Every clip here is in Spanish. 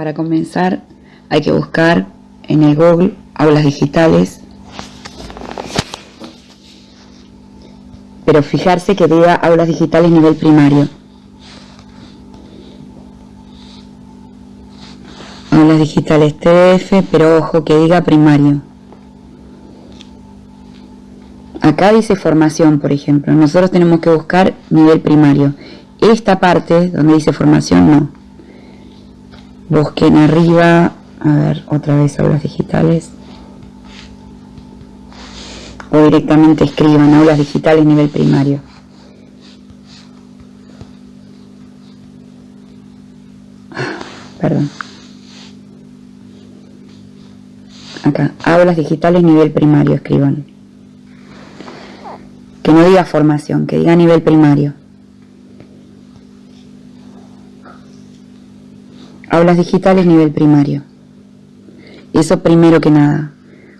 Para comenzar hay que buscar en el Google aulas digitales, pero fijarse que diga aulas digitales nivel primario. Aulas digitales TF, pero ojo que diga primario. Acá dice formación, por ejemplo. Nosotros tenemos que buscar nivel primario. Esta parte donde dice formación, no. Busquen arriba, a ver, otra vez aulas digitales. O directamente escriban aulas digitales nivel primario. Perdón. Acá, aulas digitales nivel primario, escriban. Que no diga formación, que diga nivel primario. Aulas digitales nivel primario. Eso primero que nada.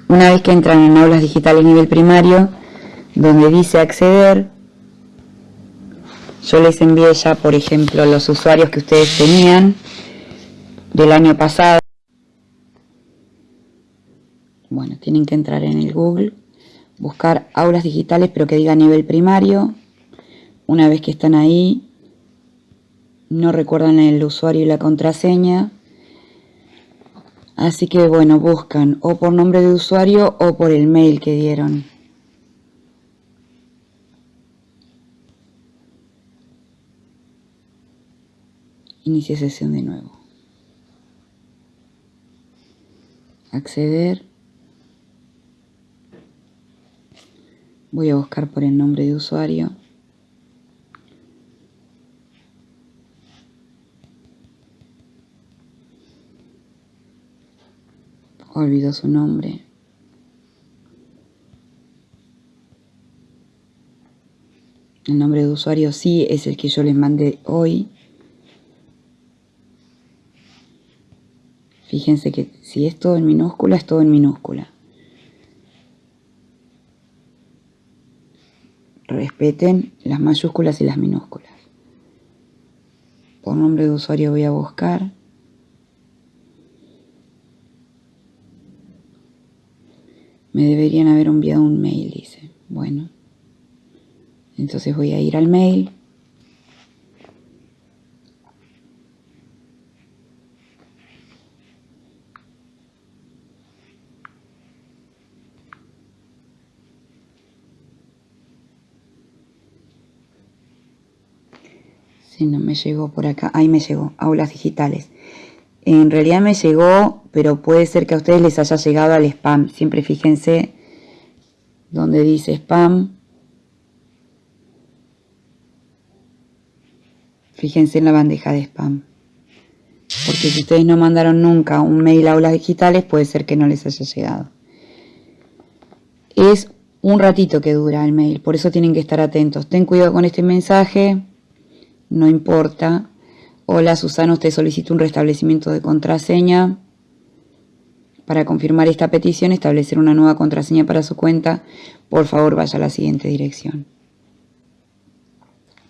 Una vez que entran en aulas digitales nivel primario, donde dice acceder, yo les envié ya, por ejemplo, los usuarios que ustedes tenían del año pasado. Bueno, tienen que entrar en el Google, buscar aulas digitales, pero que diga nivel primario. Una vez que están ahí, no recuerdan el usuario y la contraseña. Así que bueno, buscan o por nombre de usuario o por el mail que dieron. Inicie sesión de nuevo. Acceder. Voy a buscar por el nombre de usuario. Olvidó su nombre. El nombre de usuario sí es el que yo les mandé hoy. Fíjense que si es todo en minúscula, es todo en minúscula. Respeten las mayúsculas y las minúsculas. Por nombre de usuario voy a buscar. Me deberían haber enviado un mail, dice. Bueno. Entonces voy a ir al mail. Si no me llegó por acá, ahí me llegó, aulas digitales. En realidad me llegó, pero puede ser que a ustedes les haya llegado al spam. Siempre fíjense donde dice spam. Fíjense en la bandeja de spam. Porque si ustedes no mandaron nunca un mail a aulas digitales, puede ser que no les haya llegado. Es un ratito que dura el mail, por eso tienen que estar atentos. Ten cuidado con este mensaje, no importa. Hola Susana, usted solicita un restablecimiento de contraseña. Para confirmar esta petición, establecer una nueva contraseña para su cuenta, por favor vaya a la siguiente dirección.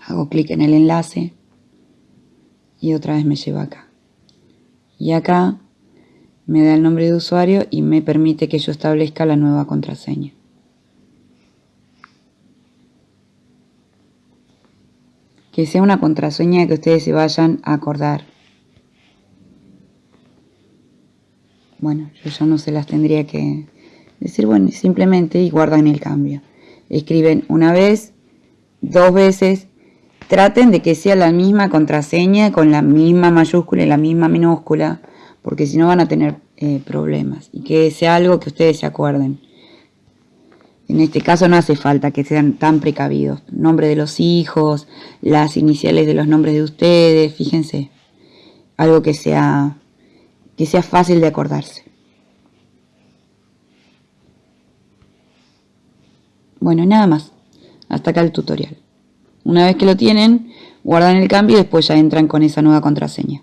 Hago clic en el enlace y otra vez me lleva acá. Y acá me da el nombre de usuario y me permite que yo establezca la nueva contraseña. Que sea una contraseña que ustedes se vayan a acordar. Bueno, yo ya no se las tendría que decir, bueno, simplemente y guardan el cambio. Escriben una vez, dos veces, traten de que sea la misma contraseña con la misma mayúscula y la misma minúscula, porque si no van a tener eh, problemas. Y que sea algo que ustedes se acuerden. En este caso no hace falta que sean tan precavidos. Nombre de los hijos, las iniciales de los nombres de ustedes, fíjense. Algo que sea, que sea fácil de acordarse. Bueno, nada más. Hasta acá el tutorial. Una vez que lo tienen, guardan el cambio y después ya entran con esa nueva contraseña.